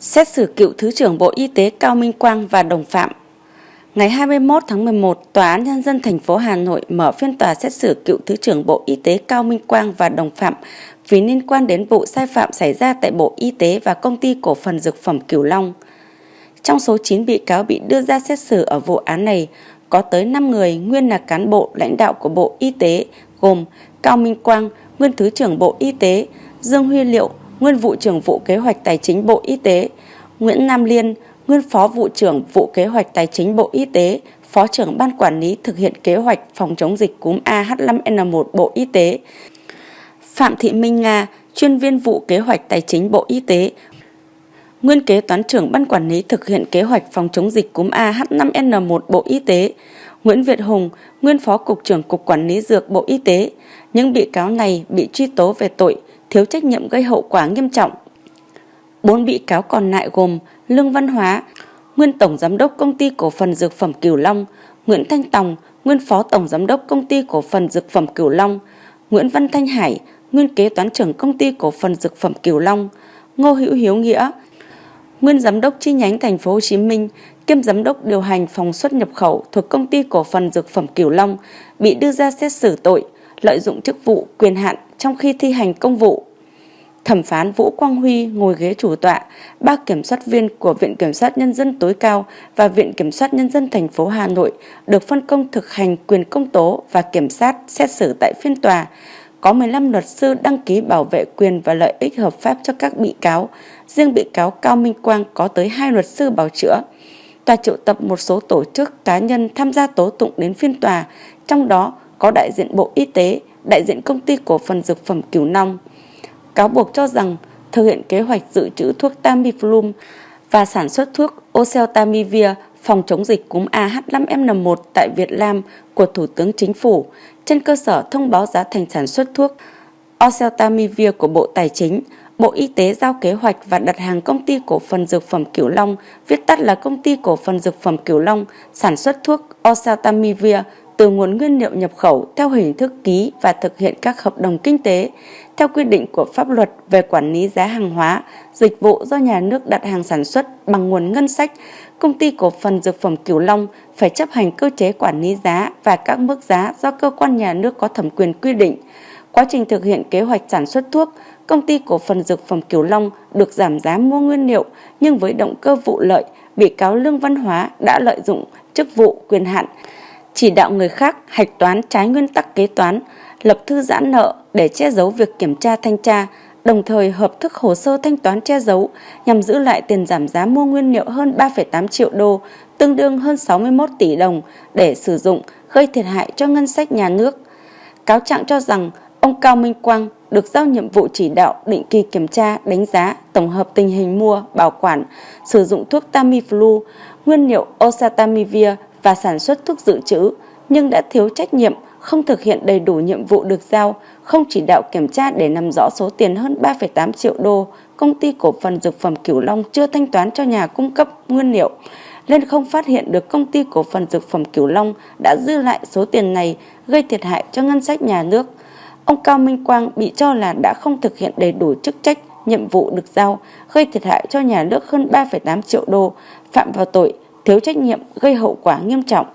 Xét xử cựu Thứ trưởng Bộ Y tế Cao Minh Quang và đồng phạm. Ngày 21 tháng 11, Tòa án Nhân dân thành phố Hà Nội mở phiên tòa xét xử cựu Thứ trưởng Bộ Y tế Cao Minh Quang và đồng phạm vì liên quan đến vụ sai phạm xảy ra tại Bộ Y tế và Công ty Cổ phần Dược phẩm Cửu Long. Trong số 9 bị cáo bị đưa ra xét xử ở vụ án này, có tới 5 người nguyên là cán bộ lãnh đạo của Bộ Y tế gồm Cao Minh Quang, nguyên Thứ trưởng Bộ Y tế, Dương Huy Liệu, nguyên vụ trưởng vụ kế hoạch tài chính Bộ Y tế, Nguyễn Nam Liên, nguyên phó vụ trưởng vụ kế hoạch tài chính Bộ Y tế, phó trưởng ban quản lý thực hiện kế hoạch phòng chống dịch cúm AH5N1 Bộ Y tế, Phạm Thị Minh Nga, chuyên viên vụ kế hoạch tài chính Bộ Y tế, nguyên kế toán trưởng ban quản lý thực hiện kế hoạch phòng chống dịch cúm AH5N1 Bộ Y tế, Nguyễn Việt Hùng, nguyên phó cục trưởng cục quản lý dược Bộ Y tế. Những bị cáo này bị truy tố về tội thiếu trách nhiệm gây hậu quả nghiêm trọng. Bốn bị cáo còn lại gồm Lương Văn Hóa, nguyên tổng giám đốc công ty cổ phần dược phẩm Cửu Long, Nguyễn Thanh Tòng, nguyên phó tổng giám đốc công ty cổ phần dược phẩm Cửu Long, Nguyễn Văn Thanh Hải, nguyên kế toán trưởng công ty cổ phần dược phẩm Cửu Long, Ngô Hữu Hiếu Nghĩa, nguyên giám đốc chi nhánh thành phố Hồ Chí Minh, kiêm giám đốc điều hành phòng xuất nhập khẩu thuộc công ty cổ phần dược phẩm Cửu Long bị đưa ra xét xử tội lợi dụng chức vụ quyền hạn trong khi thi hành công vụ. Thẩm phán Vũ Quang Huy ngồi ghế chủ tọa, ba kiểm soát viên của Viện Kiểm soát Nhân dân tối cao và Viện Kiểm soát Nhân dân thành phố Hà Nội được phân công thực hành quyền công tố và kiểm sát xét xử tại phiên tòa. Có 15 luật sư đăng ký bảo vệ quyền và lợi ích hợp pháp cho các bị cáo. Riêng bị cáo Cao Minh Quang có tới hai luật sư bảo chữa. Tòa triệu tập một số tổ chức cá nhân tham gia tố tụng đến phiên tòa, trong đó có đại diện Bộ Y tế, đại diện công ty cổ phần dược phẩm Cửu Long. Cáo buộc cho rằng thực hiện kế hoạch dự trữ thuốc Tamiflu và sản xuất thuốc Oseltamivir phòng chống dịch cúm AH5N1 tại Việt Nam của Thủ tướng Chính phủ trên cơ sở thông báo giá thành sản xuất thuốc Oseltamivir của Bộ Tài chính, Bộ Y tế giao kế hoạch và đặt hàng công ty cổ phần dược phẩm Cửu Long, viết tắt là công ty cổ phần dược phẩm Cửu Long, sản xuất thuốc Oseltamivir từ nguồn nguyên liệu nhập khẩu theo hình thức ký và thực hiện các hợp đồng kinh tế theo quy định của pháp luật về quản lý giá hàng hóa, dịch vụ do nhà nước đặt hàng sản xuất bằng nguồn ngân sách, công ty cổ phần dược phẩm Cửu Long phải chấp hành cơ chế quản lý giá và các mức giá do cơ quan nhà nước có thẩm quyền quy định. Quá trình thực hiện kế hoạch sản xuất thuốc, công ty cổ phần dược phẩm Cửu Long được giảm giá mua nguyên liệu nhưng với động cơ vụ lợi, bị cáo Lương Văn Hóa đã lợi dụng chức vụ quyền hạn chỉ đạo người khác hạch toán trái nguyên tắc kế toán, lập thư giãn nợ để che giấu việc kiểm tra thanh tra, đồng thời hợp thức hồ sơ thanh toán che giấu nhằm giữ lại tiền giảm giá mua nguyên liệu hơn 3,8 triệu đô, tương đương hơn 61 tỷ đồng để sử dụng gây thiệt hại cho ngân sách nhà nước. Cáo trạng cho rằng ông Cao Minh Quang được giao nhiệm vụ chỉ đạo định kỳ kiểm tra, đánh giá, tổng hợp tình hình mua, bảo quản, sử dụng thuốc Tamiflu, nguyên liệu Osatamivir và sản xuất thuốc dự trữ nhưng đã thiếu trách nhiệm, không thực hiện đầy đủ nhiệm vụ được giao, không chỉ đạo kiểm tra để nắm rõ số tiền hơn 3,8 triệu đô công ty cổ phần dược phẩm Cửu Long chưa thanh toán cho nhà cung cấp nguyên liệu, nên không phát hiện được công ty cổ phần dược phẩm Cửu Long đã dư lại số tiền này gây thiệt hại cho ngân sách nhà nước. Ông Cao Minh Quang bị cho là đã không thực hiện đầy đủ chức trách, nhiệm vụ được giao, gây thiệt hại cho nhà nước hơn 3,8 triệu đô, phạm vào tội thiếu trách nhiệm gây hậu quả nghiêm trọng.